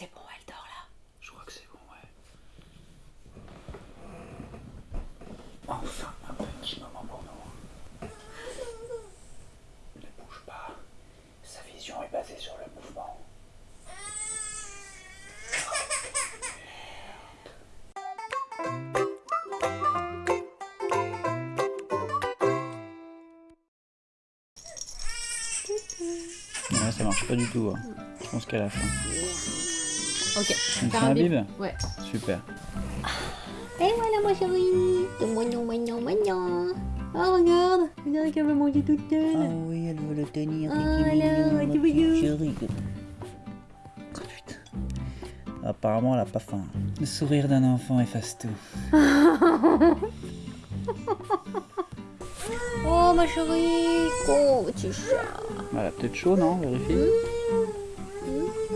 C'est bon, elle dort là. Je crois que c'est bon, ouais. Enfin, un petit moment pour nous. Ne bouge pas. Sa vision est basée sur le mouvement. Ouais, ça marche pas du tout. hein. Je pense qu'à la fin. Ok. Faire fait un bip. Ouais. Super. Et voilà ma chérie mignon, mignon, mignon Oh regarde Regarde qu'elle veut manger toute seule oui, elle veut le tenir. Oh là, tu veux you chérie. Oh, putain. Apparemment, elle a pas faim. Le sourire d'un enfant efface tout. Oh ma chérie Oh petit chat Elle a peut-être chaud, non? Vérifie.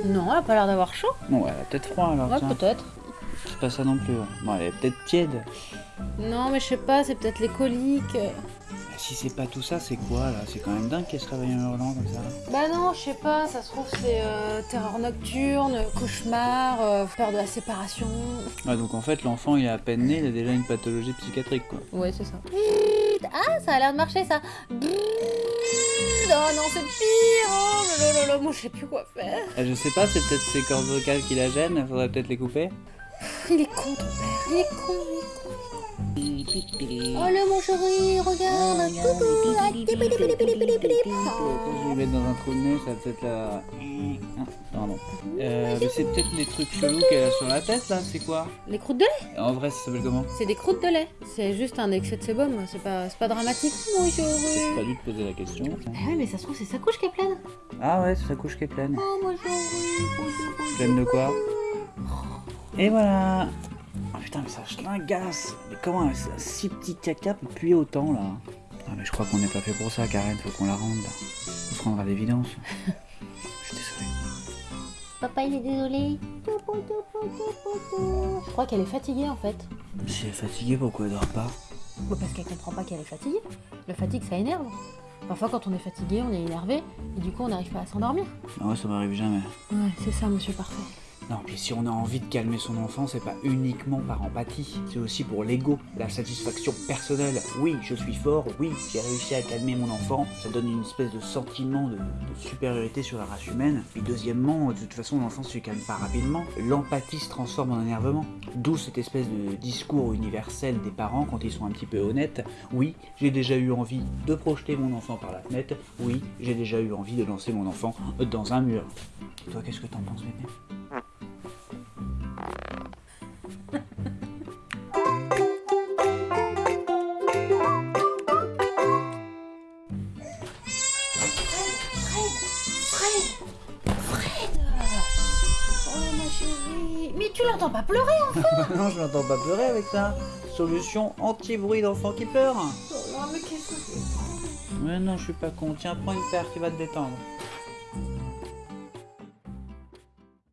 Non, elle a pas l'air d'avoir chaud. Non, elle a peut-être froid alors. Ouais, peut-être. C'est pas ça non plus. ouais. Bon, elle est peut-être tiède. Non, mais je sais pas, c'est peut-être les coliques. Si c'est pas tout ça, c'est quoi là? C'est quand même dingue qu'elle se réveille en hurlant comme ça. Bah non, je sais pas, ça se trouve c'est euh, terreur nocturne, cauchemar, euh, peur de la séparation. Ouais, donc en fait, l'enfant il est à peine né, il a déjà une pathologie psychiatrique quoi. Ouais, c'est ça. Ah, ça a l'air de marcher ça. Oh non, c'est pire. Oh là, moi je sais plus quoi faire. Eh, je sais pas, c'est peut-être ses cordes vocales qui la gênent, faudrait peut-être les couper. Il est con ton père, il est con, il est con. Oh là mon chéri Regarde Coucou Ah, tipi, tipi. Je vais lui mettre dans un trou de nez, ça va peut-être la. Ah, pardon. Euh, mais c'est peut-être les trucs chelous qu'elle a sur la tête là, c'est quoi? Les croûtes de lait? En vrai, ça s'appelle comment? C'est des croûtes de lait. C'est juste un excès de sébum, c'est pas, c'est pas dramatique. Mon J'ai chéri. pas dû te poser la question. Ah ouais, mais ça se trouve c'est sa couche qui est pleine. Ah ouais, c'est sa couche qui est pleine. Oh chérie bonjour, Pleine de quoi? Et voilà Oh putain, mais ça schlingasse Mais comment un si petit caca peut puer autant là Ah mais je crois qu'on n'est pas fait pour ça, Karen, faut qu'on la rende là. Faut se rendre à l'évidence. Je suis désolé. Papa il est désolé. Je crois qu'elle est fatiguée en fait. Si elle est fatiguée, pourquoi elle dort pas Bah, parce qu'elle comprend pas qu'elle est fatiguée. Le fatigue ça énerve. Parfois quand on est fatigué, on est énervé et du coup on n'arrive pas à s'endormir. Ah ouais, ça m'arrive jamais. Ouais, c'est ça, monsieur parfait. Non, puis si on a envie de calmer son enfant, c'est pas uniquement par empathie, c'est aussi pour l'ego, la satisfaction personnelle. Oui, je suis fort, oui, j'ai réussi à calmer mon enfant, ça donne une espèce de sentiment de, supériorité sur la race humaine. Puis deuxièmement, de toute façon, l'enfant se calme pas rapidement, l'empathie se transforme en énervement. D'où cette espèce de discours universel des parents quand ils sont un petit peu honnêtes. Oui, j'ai déjà eu envie de projeter mon enfant par la fenêtre, oui, j'ai déjà eu envie de lancer mon enfant dans un mur. Et toi, qu'est-ce que t'en penses, bébé? Chérie. Mais tu l'entends pas pleurer hein non, je n'entends pas pleurer avec ça. Solution anti-bruit d'enfant qui pleure. Oh mais qu'est-ce que c'est Mais non, je suis pas con. Tiens, prends une paire qui va te détendre.